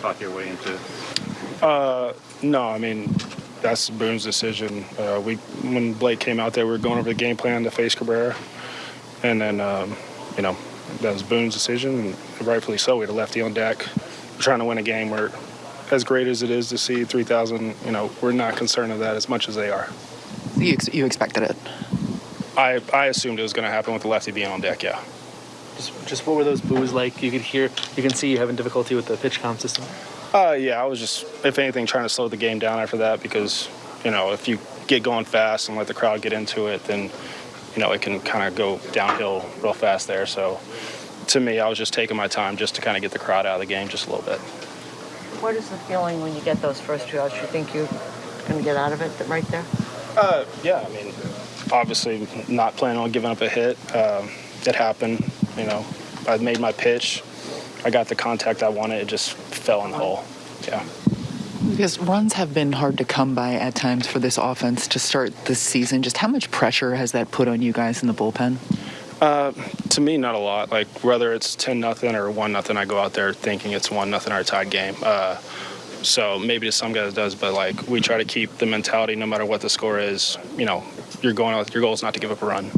talk your way into? Uh, no, I mean that's Boone's decision. Uh, we when Blake came out there, we were going over the game plan to face Cabrera, and then um, you know that was Boone's decision, and rightfully so. We had a lefty on deck, we're trying to win a game where, as great as it is to see 3,000, you know, we're not concerned of that as much as they are. You, ex- you expected it. I I assumed it was going to happen with the lefty being on deck. Yeah. Just, just what were those boos like? You could hear, you can see you having difficulty with the PitchCom system. Uh, yeah, I was just, if anything, trying to slow the game down after that because, you know, if you get going fast and let the crowd get into it, then, you know, it can kind of go downhill real fast there. So, to me, I was just taking my time just to kind of get the crowd out of the game just a little bit. What is the feeling when you get those first two outs? You think you're going to get out of it right there? Uh, yeah, I mean, obviously, not planning on giving up a hit. Um, it happened. You know, I made my pitch. I got the contact I wanted. It just fell in the hole. Yeah. Because runs have been hard to come by at times for this offense to start this season. Just how much pressure has that put on you guys in the bullpen? To me, not a lot. Like whether it's ten nothing or one nothing, I go out there thinking it's one nothing or a tied game. Uh, so maybe to some guys it does, but like we try to keep the mentality, no matter what the score is. You know, you're going out. Your goal is not to give up a run.